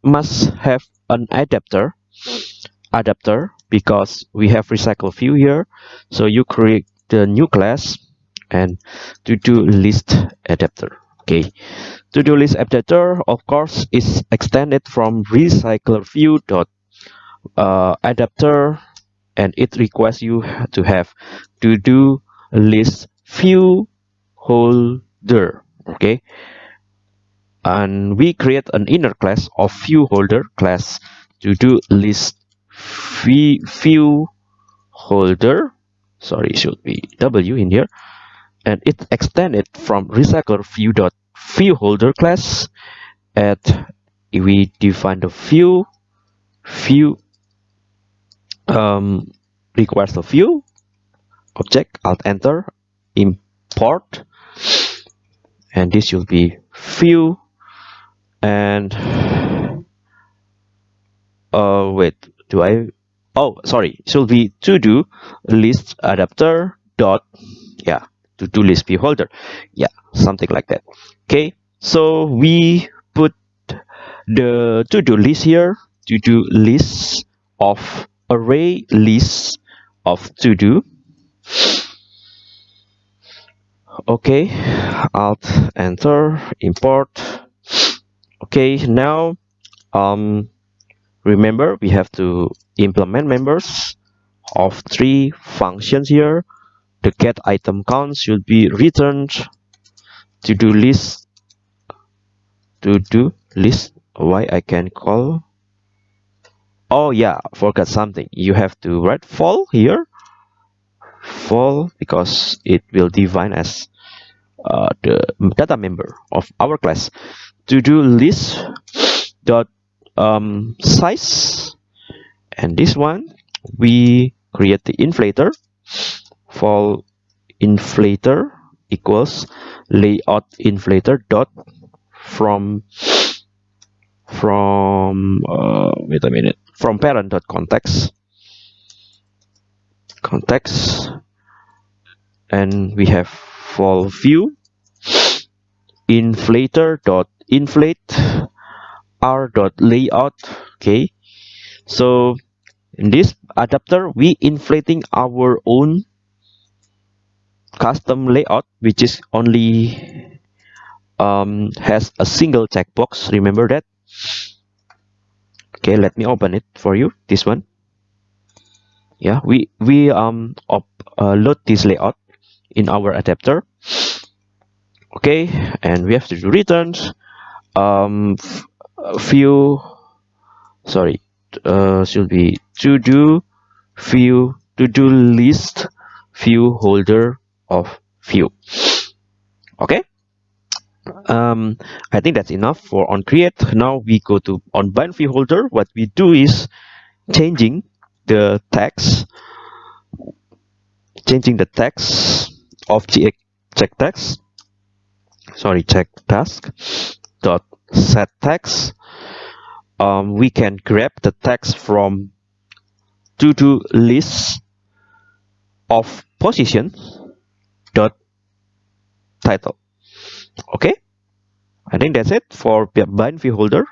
must have an adapter. Adapter because we have recycle view here. So you create the new class and to do list adapter okay? To do list adapter of course is extended from recycler view dot uh, adapter and it requires you to have to do list view holder okay and we create an inner class of view holder class to do list. View holder sorry should be w in here and it extended from recycler view dot view holder class at we define the view view um, requires the view object alt enter import and this should be view and uh wait do i oh sorry. Should be to do list adapter dot yeah to do list view holder yeah something like that. Okay so we put the to do list here to do list of array list of to do okay alt enter import okay now um remember we have to implement members of three functions here. The get item count should be returned. To do list to do list why i can call? Oh yeah forgot something. You have to write val here. Val because it will define as uh, the data member of our class to do list dot um, size. And this one we create the inflator. For inflator equals layout inflator dot from from uh, wait a minute. From parent dot context. Context. And we have for view inflator dot inflate r dot layout okay? So in this adapter we inflating our own custom layout which is only um, has a single checkbox. Remember that? Okay let me open it for you this one. Yeah we we um up, uh, load this layout in our adapter okay and we have to do returns. Um view sorry uh, should be to do view to do list view holder of view okay? Um i think that's enough for on create. Now we go to on bind view holder. What we do is changing the text changing the text of check text sorry check task dot set text um, we can grab the text from to do list of position dot title. Okay? I think that's it for bind view holder.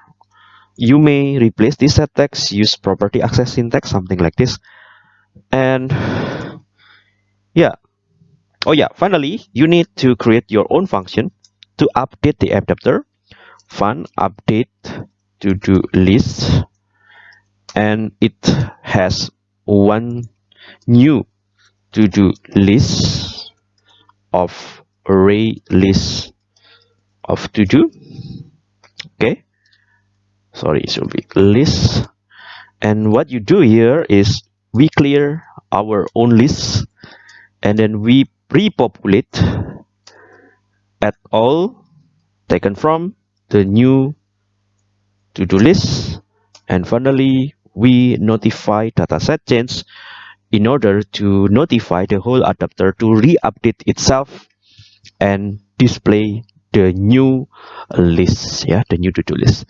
You may replace this set text use property access syntax something like this. And yeah. Oh yeah. Finally you need to create your own function to update the adapter fun update to do list and it has one new to do list of array list of to do. Okay? Sorry it should be list. And what you do here is we clear our own list and then we repopulate at all taken from the new to-do list. And finally we notify dataset change in order to notify the whole adapter to re-update itself and display the new list yeah the new to-do list.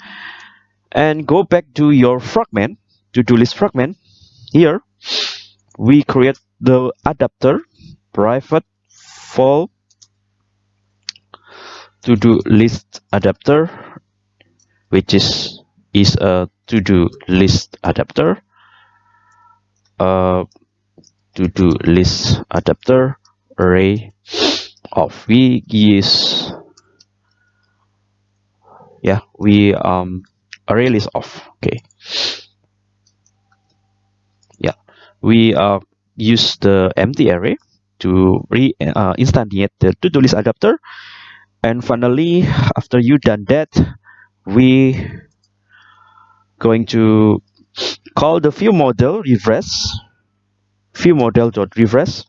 And go back to your fragment to-do list fragment. Here we create the adapter private for to-do list adapter which is is a to-do list adapter. Uh, to-do list adapter array of we use yeah we um array list of okay. Yeah we uh, use the empty array to re uh, instantiate the to-do list adapter and finally after you done that we going to call the view model refresh view model dot refresh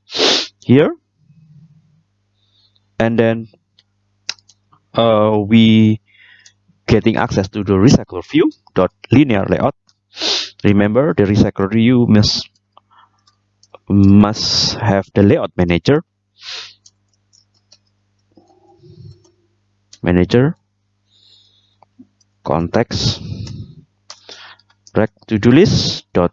here. And then uh, we getting access to the recycler view dot linear layout. Remember the recycler view must must have the layout manager manager context rect to-do list dot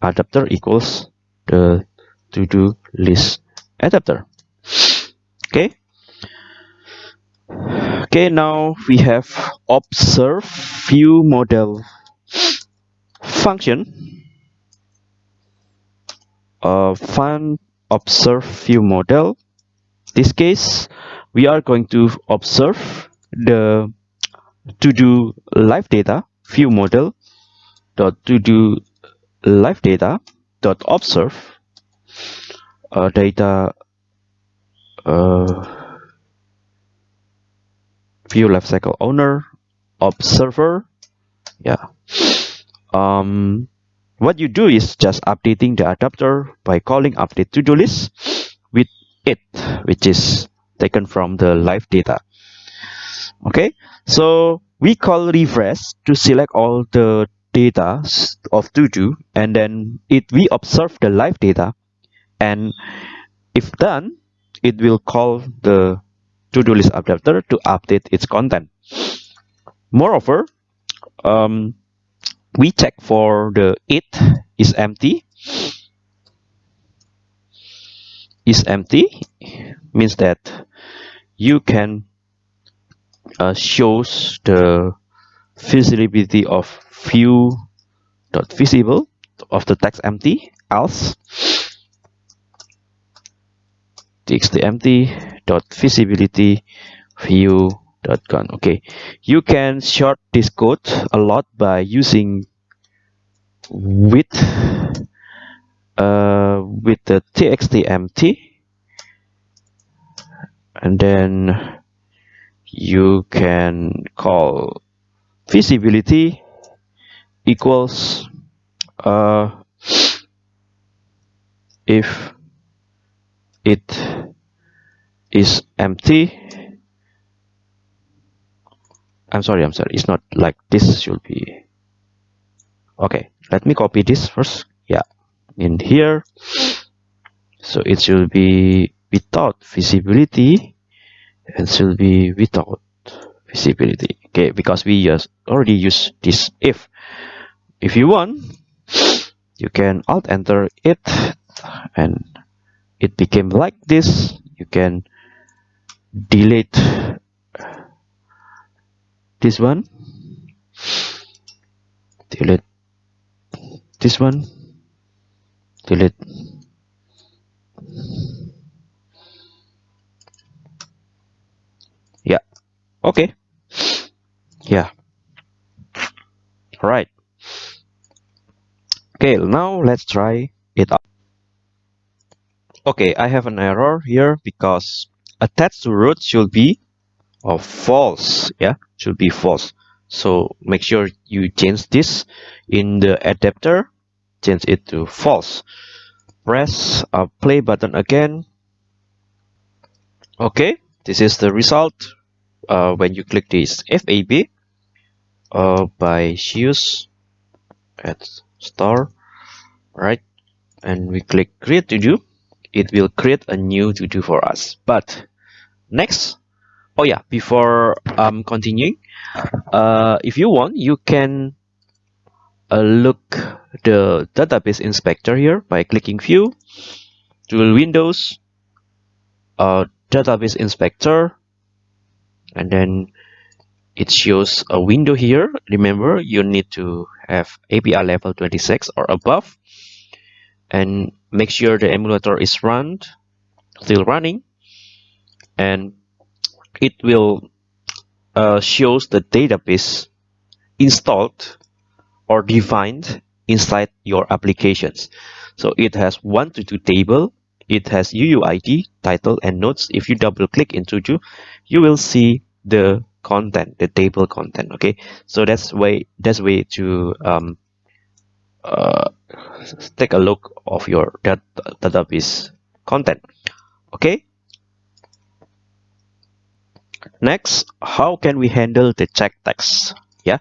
adapter equals the to-do list adapter. Okay. Okay now we have observe view model function. Uh, find observe view model. This case we are going to observe the to do live data view model dot to do live data dot observe uh, data uh, view lifecycle owner observer yeah. Um what you do is just updating the adapter by calling update to do list with it which is taken from the live data. Okay? So we call refresh to select all the data of to do and then it we observe the live data and if done it will call the to-do list adapter to update its content. Moreover um, we check for the it is empty is empty means that you can uh, shows the visibility of view dot visible of the text empty else txt empty dot visibility view dot gone okay. You can short this code a lot by using with uh, with the txt empty and then you can call visibility equals uh, if it is empty. I'm sorry I'm sorry. It's not like this should be. Okay let me copy this first. Yeah in here. So it should be without visibility and should be without visibility. Okay because we just already use this if. If you want you can alt enter it and it became like this. You can delete this one. Delete this one delete yeah. Okay. Yeah. Right okay now let's try it out. Okay i have an error here because attached to root should be of false. Yeah should be false. So make sure you change this in the adapter change it to false. Press a play button again. Okay this is the result uh, when you click this FAB uh, by choose at star right? And we click create to do. It will create a new to do for us. But next oh yeah before um continuing uh if you want you can uh, look the database inspector here by clicking view tool windows uh database inspector and then it shows a window here. Remember you need to have API level 26 or above and make sure the emulator is run still running and it will uh, shows the database installed or defined inside your applications. So it has one to two table. It has UUID title and notes. If you double click into Tuju you will see the content the table content okay? So that's way that's way to um, uh, take a look of your data database content okay? Next how can we handle the check text yeah?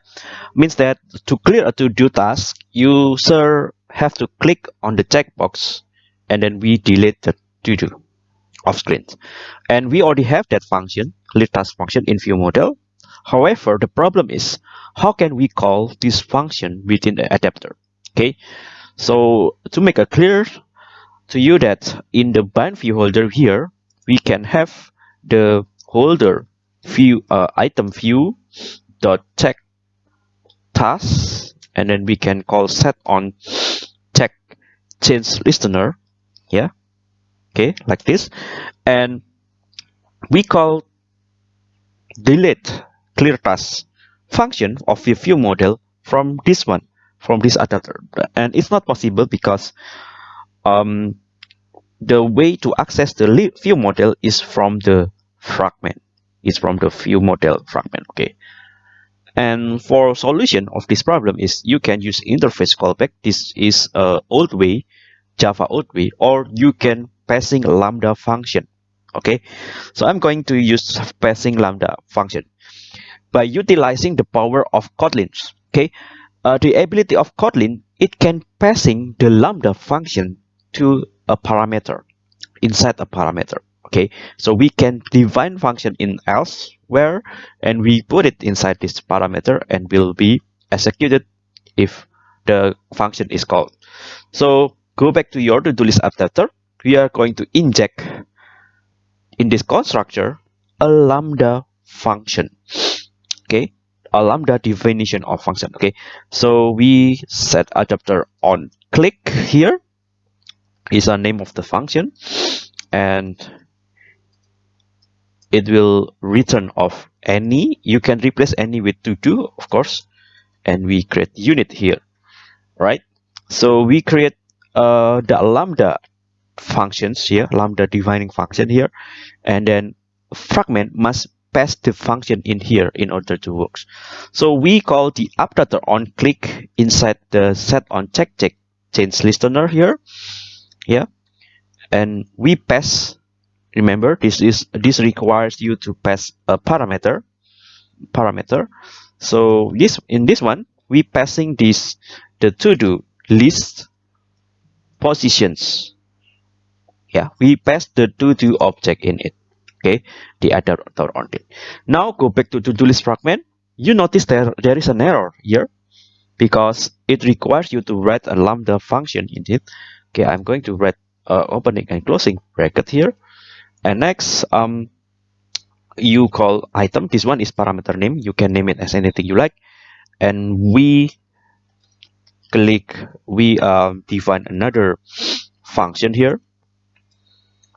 Means that to clear a to-do task user have to click on the checkbox and then we delete the to-do off screen and we already have that function clear task function in view model. However the problem is how can we call this function within the adapter? Okay? So to make it clear to you that in the bind view holder here we can have the holder view uh, item view dot check task and then we can call set on check change listener yeah okay like this. And we call delete clear task function of the view model from this one from this adapter and it's not possible because um, the way to access the view model is from the fragment. Is from the view model fragment okay and for solution of this problem is you can use interface callback. This is a old way java old way or you can passing lambda function. Okay? So i'm going to use passing lambda function. By utilizing the power of kotlin okay? Uh, the ability of Kotlin, it can passing the lambda function to a parameter inside a parameter. Okay, so we can define function in elsewhere and we put it inside this parameter and will be executed if the function is called. So go back to your to-do list adapter. We are going to inject in this constructor a lambda function. Okay, a lambda definition of function okay so we set adapter on click here is a name of the function and it will return of any you can replace any with to do of course and we create unit here right so we create uh, the lambda functions here lambda defining function here and then fragment must pass the function in here in order to work. So we call the adapter on click inside the set on check check change listener here. Yeah. And we pass remember this is this requires you to pass a parameter parameter. So this in this one we passing this the to do list positions. Yeah, we pass the to do object in it. Okay the other on it now go back to to-do list fragment. You notice there there is an error here because it requires you to write a lambda function in it. Okay i'm going to write uh, opening and closing bracket here and next um you call item. This one is parameter name. You can name it as anything you like. And we click we uh, define another function here.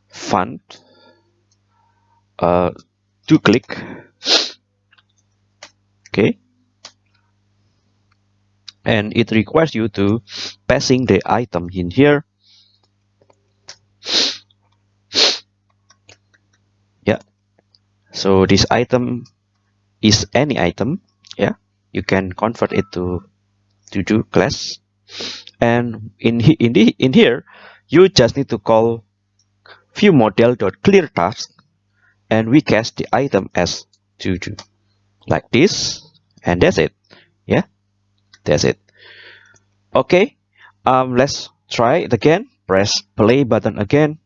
Fun. Uh, to click. Okay. And it requires you to passing the item in here so this item is any item yeah? You can convert it to to do class. And in in the in here you just need to call view model dot clear task and we cast the item as tutu like this and that's it yeah? That's it. Okay um let's try it again. Press play button again.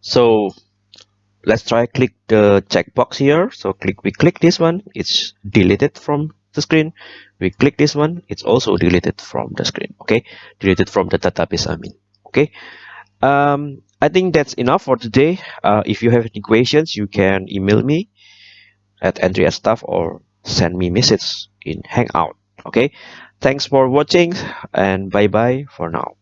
So let's try click the checkbox here so click we click this one it's deleted from the screen we click this one it's also deleted from the screen okay deleted from the database i mean okay um I think that's enough for today. Uh, if you have any questions, you can email me at Andrea Staff or send me message in Hangout. Okay. Thanks for watching and bye bye for now.